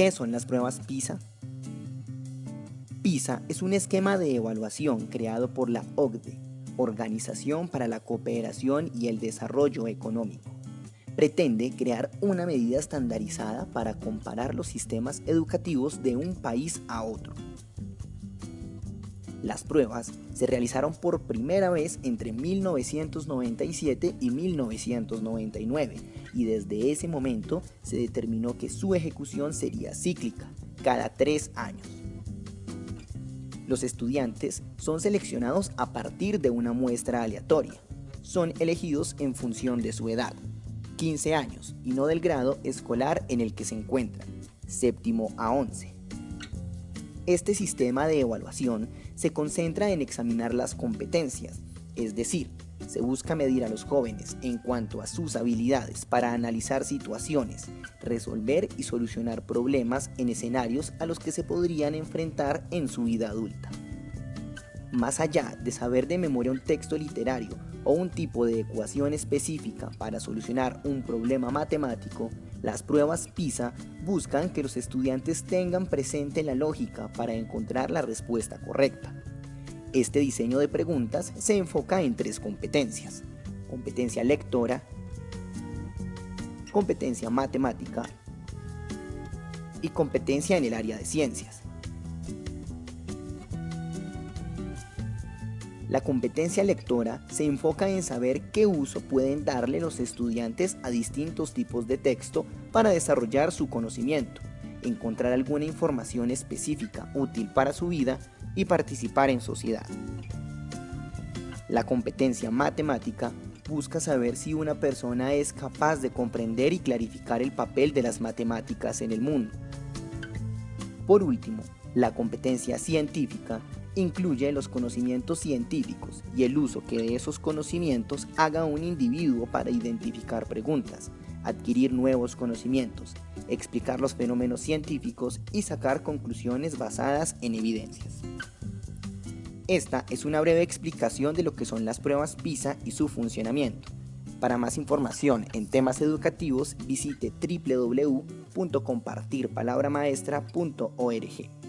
¿Qué son las pruebas PISA? PISA es un esquema de evaluación creado por la OCDE, Organización para la Cooperación y el Desarrollo Económico. Pretende crear una medida estandarizada para comparar los sistemas educativos de un país a otro. Las pruebas se realizaron por primera vez entre 1997 y 1999 y desde ese momento se determinó que su ejecución sería cíclica, cada tres años. Los estudiantes son seleccionados a partir de una muestra aleatoria. Son elegidos en función de su edad, 15 años, y no del grado escolar en el que se encuentran, séptimo a 11. Este sistema de evaluación se concentra en examinar las competencias, es decir, se busca medir a los jóvenes en cuanto a sus habilidades para analizar situaciones, resolver y solucionar problemas en escenarios a los que se podrían enfrentar en su vida adulta. Más allá de saber de memoria un texto literario o un tipo de ecuación específica para solucionar un problema matemático, las pruebas PISA buscan que los estudiantes tengan presente la lógica para encontrar la respuesta correcta. Este diseño de preguntas se enfoca en tres competencias. Competencia lectora, competencia matemática y competencia en el área de ciencias. La competencia lectora se enfoca en saber qué uso pueden darle los estudiantes a distintos tipos de texto para desarrollar su conocimiento, encontrar alguna información específica útil para su vida y participar en sociedad. La competencia matemática busca saber si una persona es capaz de comprender y clarificar el papel de las matemáticas en el mundo. Por último, la competencia científica incluye los conocimientos científicos y el uso que de esos conocimientos haga un individuo para identificar preguntas, adquirir nuevos conocimientos, explicar los fenómenos científicos y sacar conclusiones basadas en evidencias. Esta es una breve explicación de lo que son las pruebas PISA y su funcionamiento. Para más información en temas educativos visite www.compartirpalabramaestra.org.